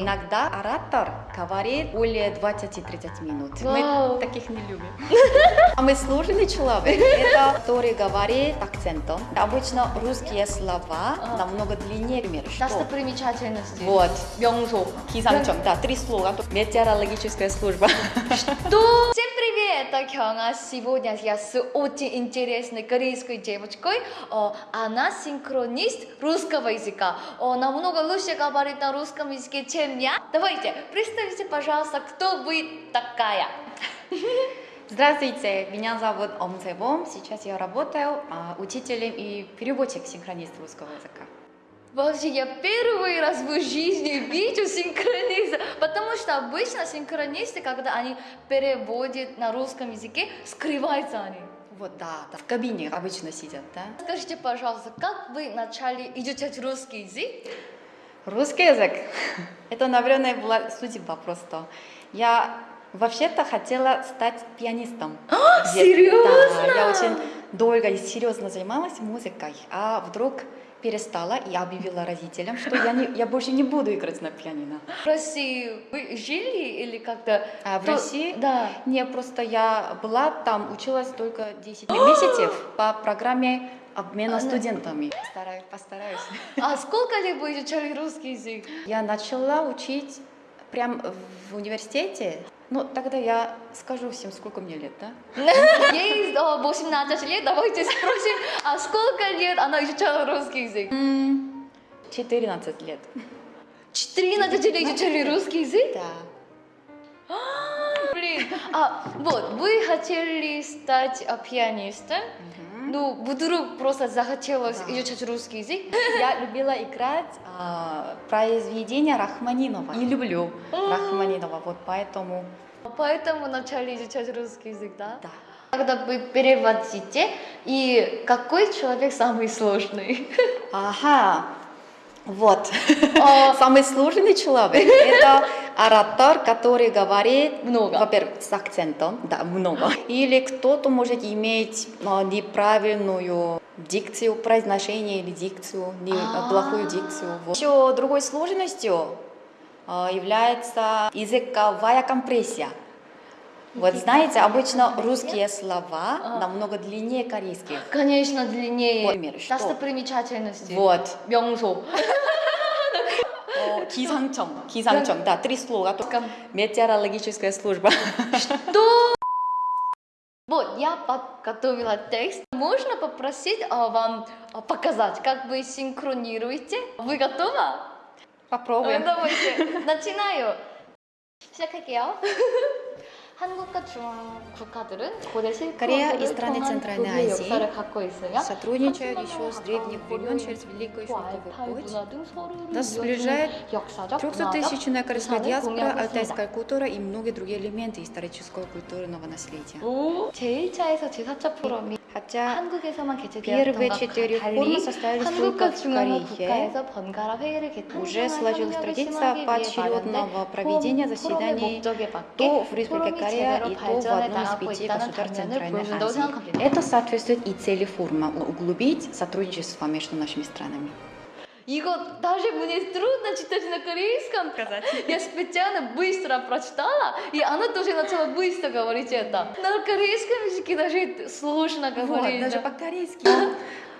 Иногда оратор говорит более 20-30 минут. Вау. Мы таких не любим. Самый сложный человек, это который говорит акцентом. Обычно русские слова намного длиннее. Например, что? Достопримечательности. Вот. 명소. Кисамчом, да, три слова. Метеорологическая служба. Что? Это Кёнга. Сегодня я с очень интересной корейской девочкой. Она синхронист русского языка. О, намного лучше говорит на русском языке, чем я. Давайте, представьте, пожалуйста, кто вы такая? Здравствуйте, меня зовут Ом Цебом. Сейчас я работаю а, учителем и переводчик синхронист русского языка. Вообще, я первый раз в жизни вижу синхрониста, потому что обычно синхронисты, когда они переводят на русском языке, скрываются они. Вот, да, да. В кабине обычно сидят, да? Скажите, пожалуйста, как вы начали изучать русский язык? Русский язык. Это, наверное, была судьба просто. Я вообще-то хотела стать пианистом. Где- серьезно? Да, я очень долго и серьезно занималась музыкой, а вдруг перестала и объявила родителям, что я, не, я больше не буду играть на пианино. В России вы жили или как-то? А в То- России? Да. Не, просто я была там, училась только 10 месяцев по программе обмена А, ну- студентами. Постараюсь, постараюсь. А сколько лет вы изучали русский язык? Я начала учить прям в университете. Ну, тогда я скажу всем, сколько мне лет, да? Ей э, 18 лет, давайте спросим, а сколько лет она изучала русский язык? М, 14 лет. 14 лет изучали русский язык? Да. Блин, а вот, вы хотели стать а, пианистом, ну, вдруг просто захотелось Да. изучать русский язык? Я любила играть а, произведения Рахманинова. И люблю Рахманинова, вот поэтому... Поэтому начали изучать русский язык, да? Да. Когда вы переводите, и какой человек самый сложный? Ага, вот. А, Самый сложный человек – это оратор, который говорит, Много. во-первых, с акцентом, да, много. Или кто-то может иметь а, неправильную дикцию, произношение или дикцию, не, А. плохую дикцию. Вот. Еще другой сложностью а, является языковая компрессия. Вот знаете, обычно русские слова А. намного длиннее корейских. Конечно, длиннее. Например, что? Достопримечательности. Вот. 명소. 어, 기상청, 기상청, да, три слова. Кам- Метеорологическая служба. Что? Вот, я подготовила текст. Можно попросить а, вам а, показать, как вы синхронируете? Вы готовы? Попробуем. 어, давайте. начинаю. 시작할게요. 한국과 중앙 국가들은 고대 Корея 실크로드를 и страны 통한 Центральной 교류의 Азии 역사를 갖고 있으며 Сотрудничают 한국 еще с 문화와 древних 가까운 времен 고려의 через Великую 고 Шелковый 알타이 путь. 문화 등 서로를 Нас сближает 이어주는 역사적, 문화적 300-тысячная корейская 유산을 диаспора, 공유하고 алтайская 있습니다. культура и многие другие элементы исторического и культурного наследия. 오, 제1차에서 제4차 포럼이 Хотя 한국에서만 первые 개최되었던 четыре 것과 форума 달리 состоялись 한국과 только в 중앙의 Корее. 국가에서 번갈아 회의를 개최 Уже сложилась традиция поочередного проведения заседаний то в Республике Корея и то в одном из пяти государств Центральной Азии. Это соответствует и цели форума – углубить сотрудничество между нашими странами. 이거 даже мне трудно читать на корейском. Я специально быстро прочитала, и она тоже начала быстро говорить это. На корейском языке даже сложно Вот, говорить. даже по-корейски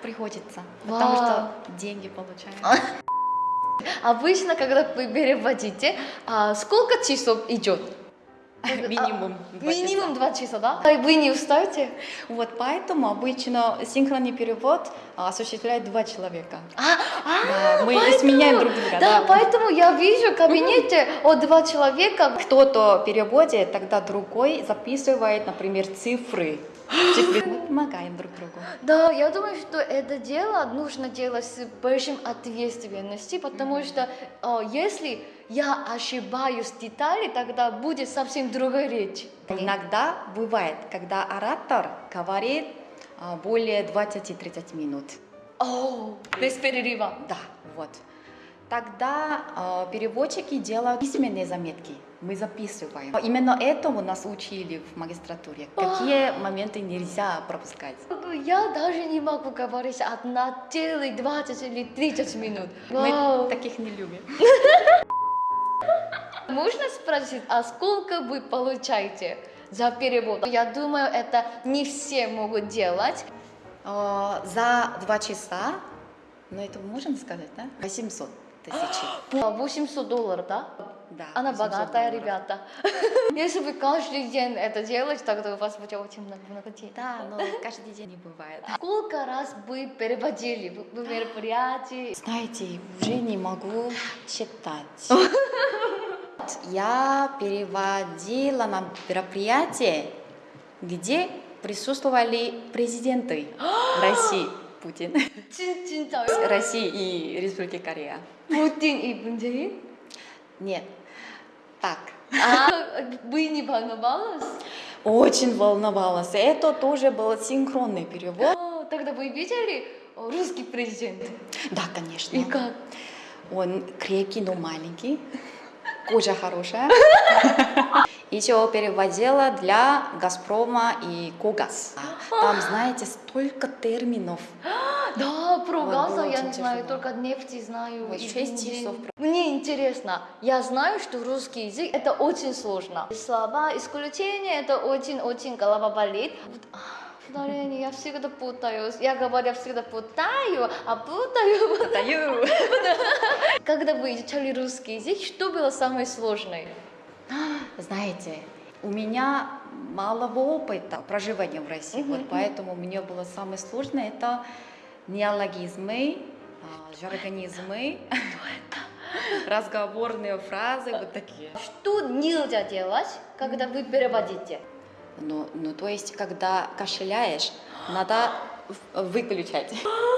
приходится, потому что деньги получаем. Обычно, когда вы переводите, а сколько часов идет? Минимум. два часа. Минимум два часа, да? А вы не устаете? Вот поэтому обычно синхронный перевод а, осуществляет два человека. А, а, Да, мы поэтому- сменяем друг друга. Да, да. поэтому я вижу в кабинете о два человека. Кто-то переводит, тогда другой записывает, например, цифры. Мы помогаем друг другу. Да, я думаю, что это дело нужно делать с большим ответственностью, потому что э, если я ошибаюсь в детали, тогда будет совсем другая речь. Иногда бывает, когда оратор говорит а, более 20-30 минут. О, без перерыва. Да, вот. Тогда э, переводчики делают письменные заметки. Мы записываем. Именно этому нас учили в магистратуре. Какие моменты нельзя пропускать. Я даже не могу говорить одна целых 20 или 30 минут. Мы таких не любим. Можно спросить, а сколько вы получаете за перевод? Я думаю, это не все могут делать. Э, за два часа, ну это можно сказать, да? 800 тысяч. 800 долларов, да? Да, Она 800 богатая, долларов. ребята. Если вы каждый день это делаете, тогда у вас будет очень много, много денег. Да, но каждый день не бывает. Сколько раз вы переводили в мероприятии? Знаете, уже не могу читать. Я переводила на мероприятие, где присутствовали президенты России, Путин, 진, 진짜요? России и Республики Корея. Путин и 문재인? Нет, так. А, вы не волновалась? Очень волновалась. Это тоже был синхронный перевод. О, Тогда вы видели о, русский президент? Да, конечно. И как? Он крепкий, но маленький. Кожа хорошая. Еще переводила для Газпрома и Когаз. Там, знаете, столько терминов. Да, про газа я не знаю, только нефти знаю. Вот часов. Мне интересно, я знаю, что русский язык это очень сложно. Слова, исключения, это очень-очень голова болит. Вот, Ударение, я всегда путаюсь. Я говорю, всегда путаю, а путаю. Даю. Когда вы изучали русский язык, что было самое сложное? Знаете, у меня малого опыта проживания в России, вот поэтому мне было самое сложное это неологизмы, а, жаргонизмы, разговорные фразы, вот такие. Что нельзя делать, когда вы переводите? Ну, ну, то есть, когда кашляешь, надо выключать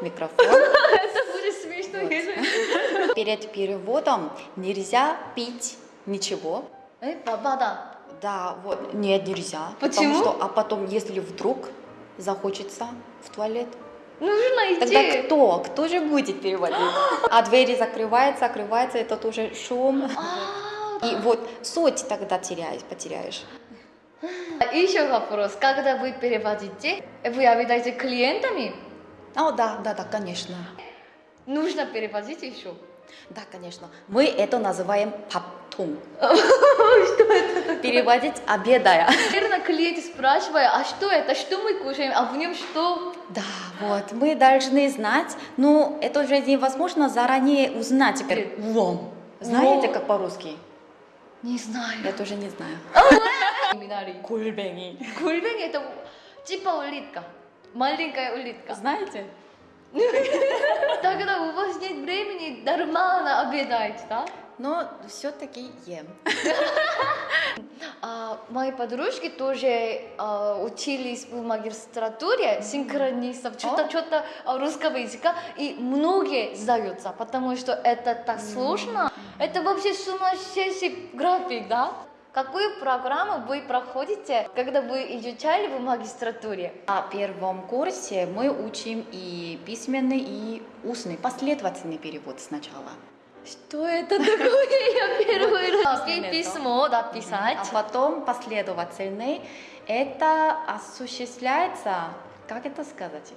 микрофон. Это будет смешно, если... Перед переводом нельзя пить ничего. Э, бабада. Да, вот, нет, нельзя. Почему? Потому что, а потом, если вдруг захочется в туалет, Нужно тогда идти. кто? Кто же будет переводить? А двери закрываются, закрываются, это тоже шум. И вот суть тогда теряешь, потеряешь. Еще вопрос. Когда вы переводите, вы обедаете клиентами? О, да, да, да, конечно. Нужно переводить еще. Да, конечно. Мы это называем паптун. Что это? Переводить обедая. Наверное, клиент спрашивает, а что это, что мы кушаем, а в нем что? Да, вот, мы должны знать, но это уже невозможно заранее узнать. Вом. Знаете, как по-русски? Не знаю. Я тоже не знаю. Минари. Кульбени. Гульбень это типа улитка. Маленькая улитка. Знаете? Тогда у вас нет времени нормально обедать, да? Но все-таки ем. А, мои подружки тоже а, учились в магистратуре синхронистов, что-то, что-то а, русского языка, и многие сдаются, потому что это так сложно. Это вообще сумасшедший график, да? Какую программу вы проходите, когда вы изучали в магистратуре? На первом курсе мы учим и письменный, и устный, последовательный перевод сначала. Что это такое? Я первый раз письмо написать. А потом последовательный. Это осуществляется, как это сказать,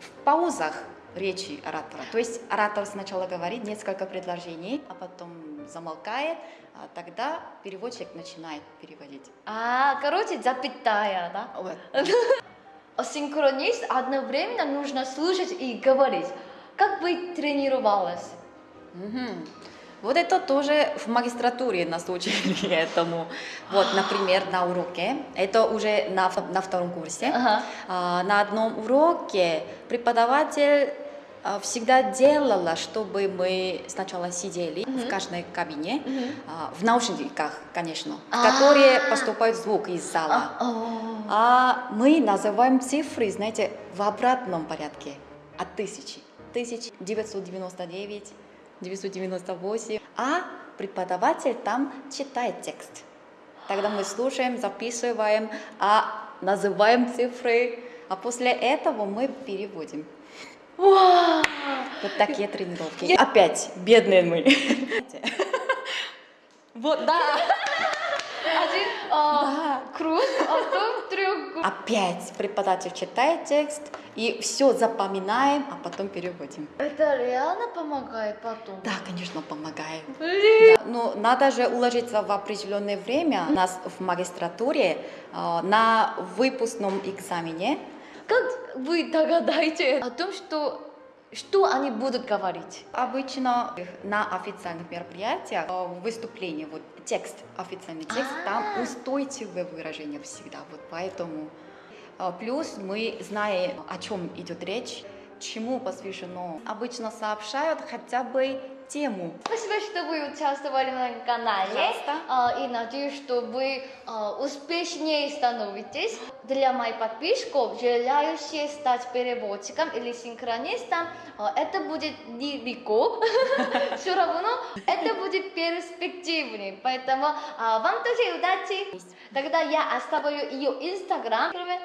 в паузах речи оратора. То есть оратор сначала говорит несколько предложений, а потом замолкает, а тогда переводчик начинает переводить. А, короче, запятая, да? Вот. Синхронист одновременно нужно слушать и говорить. Как вы тренировалась? Мгм. Вот это тоже в магистратуре нас учили этому. Вот, например, на уроке, это уже на, на втором курсе, Ага. А, на одном уроке преподаватель всегда делала, чтобы мы сначала сидели в Мгм. каждой кабине, Мгм. а, в наушниках, конечно, в А. которые поступает звук из зала. А, о. А мы называем цифры, знаете, в обратном порядке, от тысячи. 1999, 998. А преподаватель там читает текст. Тогда мы слушаем, записываем, а называем цифры, а после этого мы переводим. Вау! Вот такие тренировки. Опять бедные мы. Вот, да. Один а, Да. круг, а потом треугольник. Опять преподаватель читает текст, и все запоминаем, а потом переводим. Это реально помогает потом? Да, конечно, помогает. Да, но надо же уложиться в определенное время. У нас в магистратуре э, на выпускном экзамене Как вы догадаете о том, что что они будут говорить? Обычно на официальных мероприятиях э, выступление, вот текст, официальный текст, там А. устойчивое выражение всегда, вот поэтому. Э, Плюс мы знаем, о чем идет речь, чему посвящено. Обычно сообщают хотя бы тему. Спасибо, что вы участвовали на канале. Пожалуйста. А, и надеюсь, что вы а, успешнее становитесь. Для моих подписчиков, желающих стать переводчиком или синхронистом, а, это будет нелегко. Все равно это будет перспективнее. Поэтому вам тоже удачи. Тогда я оставлю ее инстаграм. Кроме,